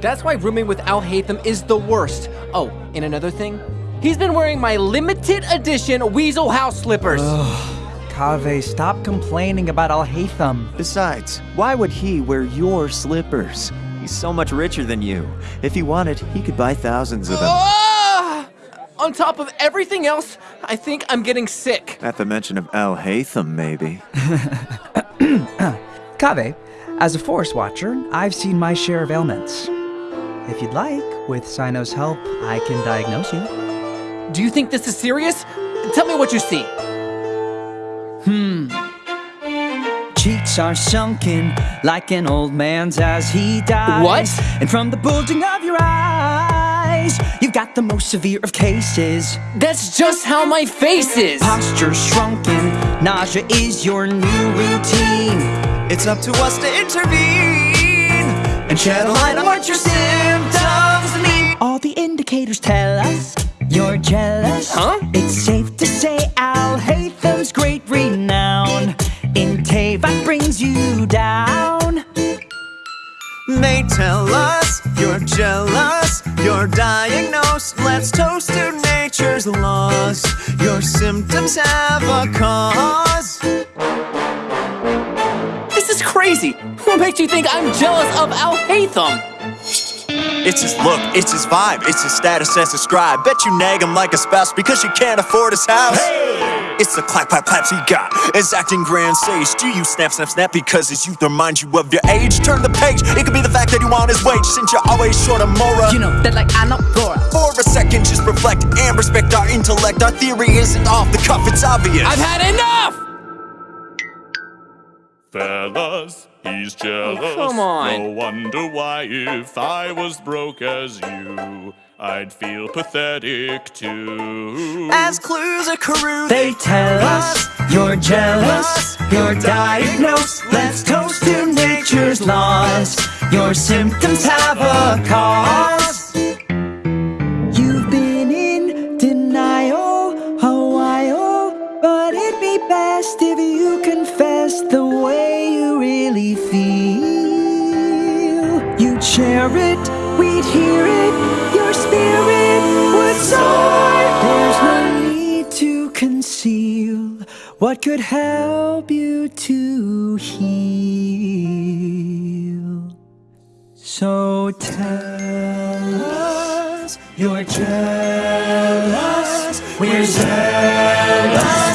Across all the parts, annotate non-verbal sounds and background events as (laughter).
That's why rooming with Alhaitham is the worst. Oh, and another thing? He's been wearing my limited edition Weasel House slippers. Kaveh, stop complaining about Alhaitham. Besides, why would he wear your slippers? He's so much richer than you. If he wanted, he could buy thousands of them. Ah! On top of everything else, I think I'm getting sick. At the mention of Alhaitham, maybe. (laughs) Kaveh, as a Forest Watcher, I've seen my share of ailments. If you'd like, with Cyno's help, I can diagnose you. Do you think this is serious? Tell me what you see. Hmm. Cheeks are sunken like an old man's as he dies. What? And from the bulging of your eyes, you've got the most severe of cases. That's just how my face is. Posture shrunken, nausea is your new routine. It's up to us to intervene and shed a light on what your symptoms mean. All the indicators tell us you're jealous. Huh? It's safe to say Alhaitham's great renown in Teyvat brings you down. They tell us you're jealous, you're diagnosed. Let's toast to nature's laws. Your symptoms have a cause. Crazy. What makes you think I'm jealous of Alhaitham? It's his look, it's his vibe, it's his status as a scribe. Bet you nag him like a spouse because you can't afford his house. Hey! It's the clap, clap, claps he got. It's acting grand sage. Do you snap, snap, snap because his youth reminds you of your age? Turn the page. It could be the fact that you want his wage since you're always short of Mora. You know that like Anapora. For a second, just reflect and respect our intellect. Our theory isn't off the cuff, it's obvious. I've had enough! Fellas, he's jealous. Oh, come on. No wonder why, if I was broke as you, I'd feel pathetic too. As clues accrue, They tell us you're jealous, you're diagnosed. Let's toast to nature's laws. Your symptoms have a cause. You've been in denial a while, but it'd be best if you You'd share it, we'd hear it, your spirit would soar. There's no need to conceal what could help you to heal. So tell us you're jealous, we're jealous,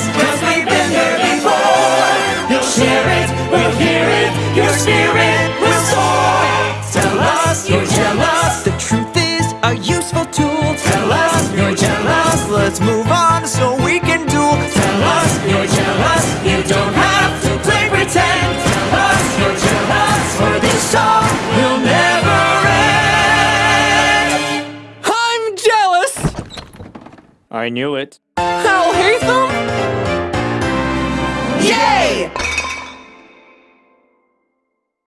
is a useful tool. Tell us you're jealous, let's move on so we can duel. Tell us you're jealous, you don't have to play pretend. Tell us you're jealous, for this song will never end. I'm jealous! I knew it. Alhaitham? Yay!